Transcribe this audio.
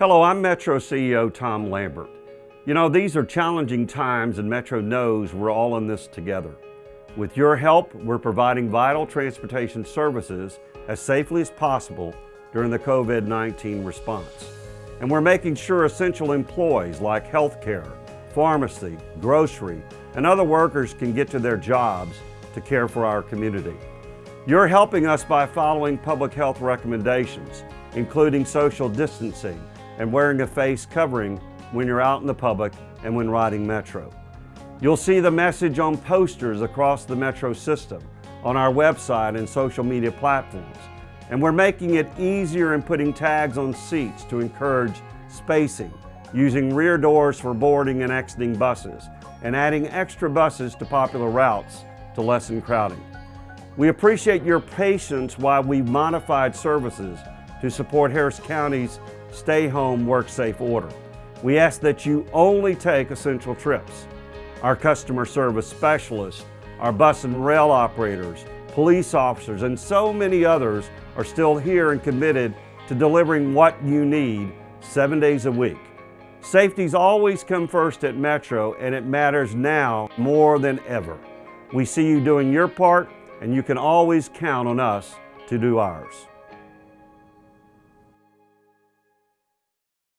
Hello, I'm Metro CEO Tom Lambert. You know, these are challenging times and Metro knows we're all in this together. With your help, we're providing vital transportation services as safely as possible during the COVID-19 response. And we're making sure essential employees like healthcare, pharmacy, grocery, and other workers can get to their jobs to care for our community. You're helping us by following public health recommendations, including social distancing and wearing a face covering when you're out in the public and when riding Metro. You'll see the message on posters across the Metro system, on our website and social media platforms. And we're making it easier in putting tags on seats to encourage spacing, using rear doors for boarding and exiting buses, and adding extra buses to popular routes to lessen crowding. We appreciate your patience while we modified services to support Harris County's stay home, work safe order. We ask that you only take essential trips. Our customer service specialists, our bus and rail operators, police officers, and so many others are still here and committed to delivering what you need seven days a week. Safety's always come first at Metro and it matters now more than ever. We see you doing your part and you can always count on us to do ours.